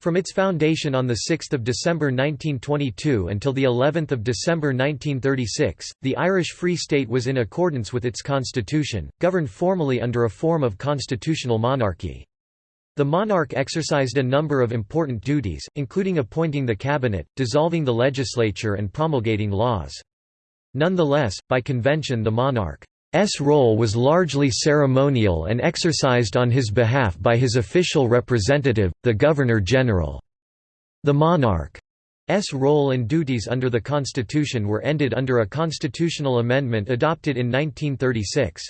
From its foundation on 6 December 1922 until of December 1936, the Irish Free State was in accordance with its constitution, governed formally under a form of constitutional monarchy. The monarch exercised a number of important duties, including appointing the cabinet, dissolving the legislature and promulgating laws. Nonetheless, by convention the monarch S role was largely ceremonial and exercised on his behalf by his official representative, the Governor-General. The monarch's role and duties under the Constitution were ended under a constitutional amendment adopted in 1936.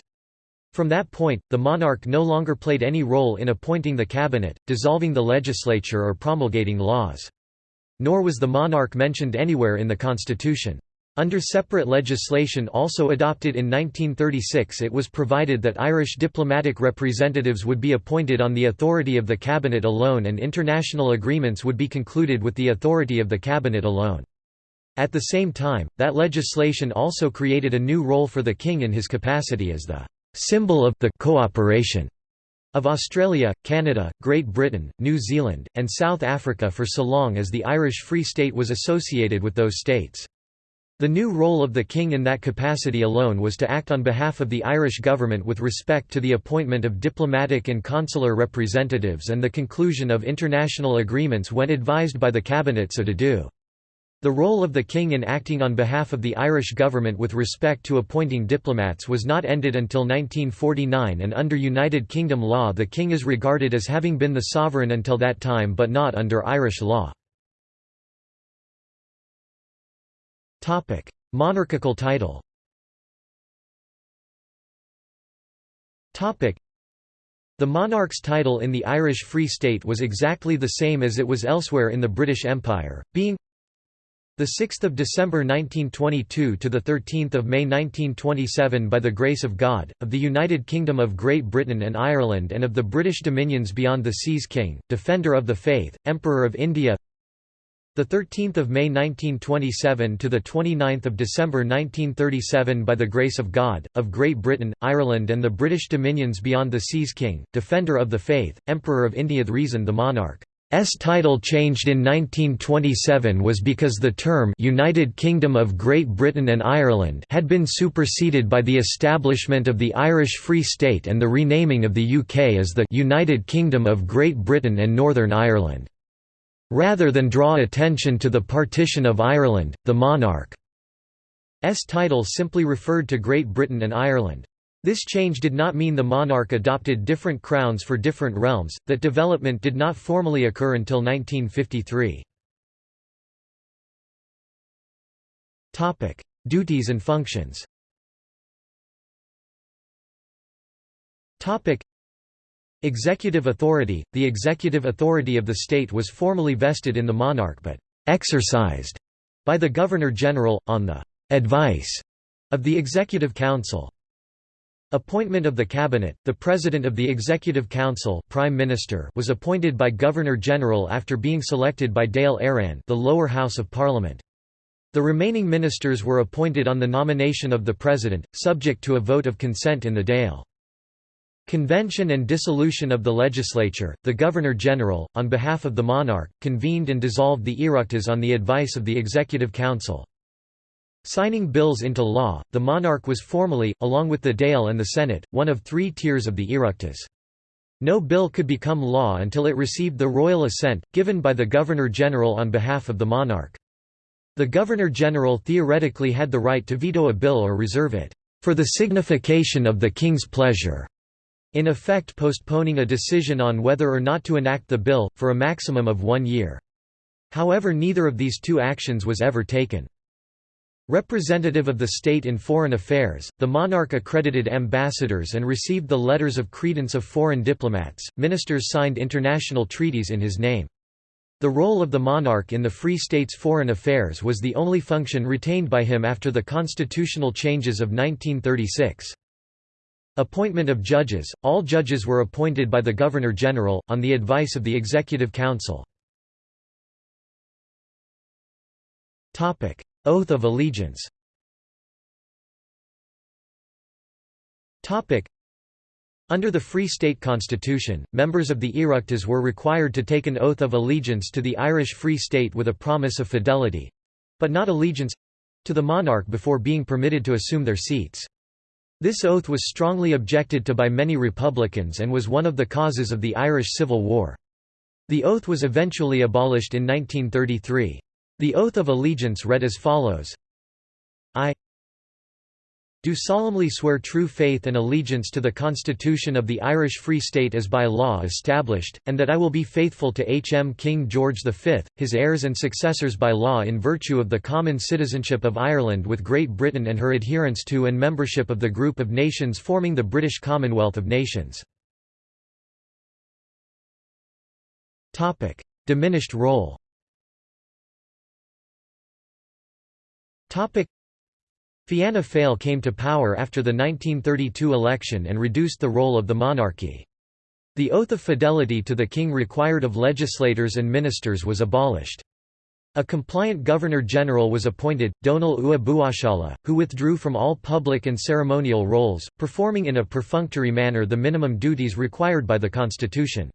From that point, the monarch no longer played any role in appointing the cabinet, dissolving the legislature or promulgating laws. Nor was the monarch mentioned anywhere in the constitution. Under separate legislation also adopted in 1936 it was provided that Irish diplomatic representatives would be appointed on the authority of the Cabinet alone and international agreements would be concluded with the authority of the Cabinet alone. At the same time, that legislation also created a new role for the King in his capacity as the symbol of the cooperation of Australia, Canada, Great Britain, New Zealand, and South Africa for so long as the Irish Free State was associated with those states. The new role of the king in that capacity alone was to act on behalf of the Irish government with respect to the appointment of diplomatic and consular representatives and the conclusion of international agreements when advised by the cabinet so to do. The role of the king in acting on behalf of the Irish government with respect to appointing diplomats was not ended until 1949 and under United Kingdom law the king is regarded as having been the sovereign until that time but not under Irish law. Topic: Monarchical title. Topic: The monarch's title in the Irish Free State was exactly the same as it was elsewhere in the British Empire, being the 6th of December 1922 to the 13th of May 1927 by the grace of God of the United Kingdom of Great Britain and Ireland and of the British dominions beyond the seas King, Defender of the Faith, Emperor of India the 13th of May 1927 to the 29th of December 1937 by the grace of God of Great Britain, Ireland and the British dominions beyond the seas King, Defender of the Faith, Emperor of India the reason the monarch S title changed in 1927 was because the term United Kingdom of Great Britain and Ireland had been superseded by the establishment of the Irish Free State and the renaming of the UK as the United Kingdom of Great Britain and Northern Ireland. Rather than draw attention to the partition of Ireland, the monarch's title simply referred to Great Britain and Ireland. This change did not mean the monarch adopted different crowns for different realms, that development did not formally occur until 1953. Duties and functions Executive authority – The executive authority of the state was formally vested in the monarch but «exercised» by the Governor-General, on the «advice» of the Executive Council. Appointment of the Cabinet – The President of the Executive Council Prime Minister was appointed by Governor-General after being selected by Dáil Éireann the lower house of Parliament. The remaining ministers were appointed on the nomination of the President, subject to a vote of consent in the Dáil. Convention and dissolution of the legislature, the Governor-General, on behalf of the monarch, convened and dissolved the Oireachtas on the advice of the Executive Council. Signing bills into law, the monarch was formally, along with the Dáil and the Senate, one of three tiers of the Oireachtas. No bill could become law until it received the royal assent, given by the Governor-General on behalf of the monarch. The Governor-General theoretically had the right to veto a bill or reserve it, "...for the signification of the King's pleasure." In effect postponing a decision on whether or not to enact the bill, for a maximum of one year. However neither of these two actions was ever taken. Representative of the state in foreign affairs, the monarch accredited ambassadors and received the letters of credence of foreign diplomats, ministers signed international treaties in his name. The role of the monarch in the Free State's foreign affairs was the only function retained by him after the constitutional changes of 1936. Appointment of judges – All judges were appointed by the Governor-General, on the advice of the Executive Council. Oath of allegiance Under the Free State Constitution, members of the Oireachtas were required to take an oath of allegiance to the Irish Free State with a promise of fidelity—but not allegiance—to the monarch before being permitted to assume their seats. This oath was strongly objected to by many Republicans and was one of the causes of the Irish Civil War. The oath was eventually abolished in 1933. The oath of allegiance read as follows I do solemnly swear true faith and allegiance to the Constitution of the Irish Free State as by law established, and that I will be faithful to H. M. King George V, his heirs and successors by law in virtue of the common citizenship of Ireland with Great Britain and her adherence to and membership of the group of nations forming the British Commonwealth of Nations. Diminished role Fianna Fáil came to power after the 1932 election and reduced the role of the monarchy. The oath of fidelity to the king required of legislators and ministers was abolished. A compliant Governor-General was appointed, Donal Ua Buachalla, who withdrew from all public and ceremonial roles, performing in a perfunctory manner the minimum duties required by the constitution.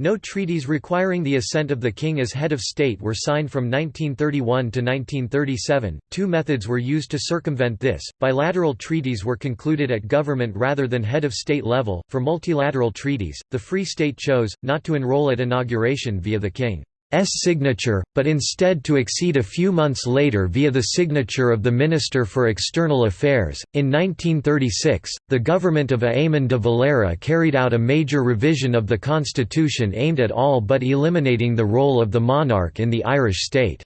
No treaties requiring the assent of the king as head of state were signed from 1931 to 1937. Two methods were used to circumvent this. Bilateral treaties were concluded at government rather than head of state level. For multilateral treaties, the Free State chose not to enroll at inauguration via the king. S signature, but instead to accede a few months later via the signature of the Minister for External Affairs. In 1936, the government of Eamon de Valera carried out a major revision of the constitution aimed at all but eliminating the role of the monarch in the Irish state.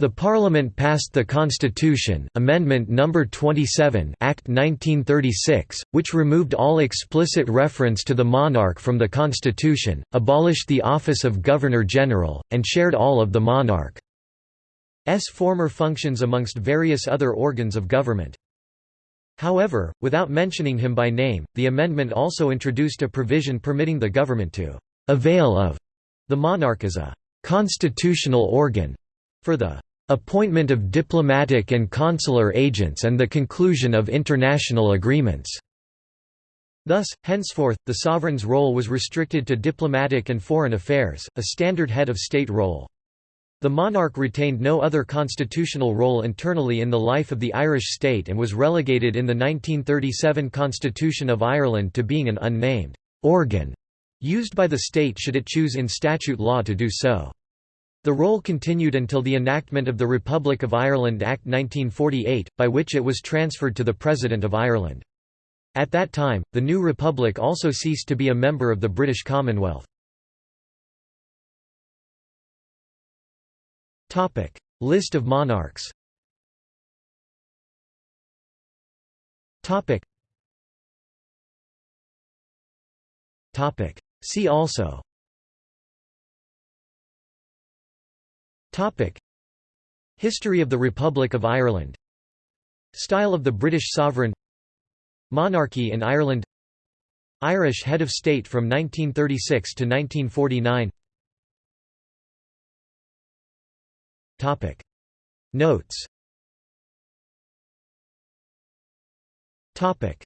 The Parliament passed the Constitution Amendment No. 27 Act 1936, which removed all explicit reference to the monarch from the Constitution, abolished the office of Governor-General, and shared all of the monarch's former functions amongst various other organs of government. However, without mentioning him by name, the amendment also introduced a provision permitting the government to «avail of» the monarch as a «constitutional organ» for the appointment of diplomatic and consular agents and the conclusion of international agreements. Thus, henceforth, the sovereign's role was restricted to diplomatic and foreign affairs, a standard head of state role. The monarch retained no other constitutional role internally in the life of the Irish state and was relegated in the 1937 Constitution of Ireland to being an unnamed organ used by the state should it choose in statute law to do so. The role continued until the enactment of the Republic of Ireland Act 1948, by which it was transferred to the President of Ireland. At that time, the new republic also ceased to be a member of the British Commonwealth. List of monarchs See also Topic. History of the Republic of Ireland. Style of the British sovereign. Monarchy in Ireland. Irish head of state from 1936 to 1949 Topic. Notes. Topic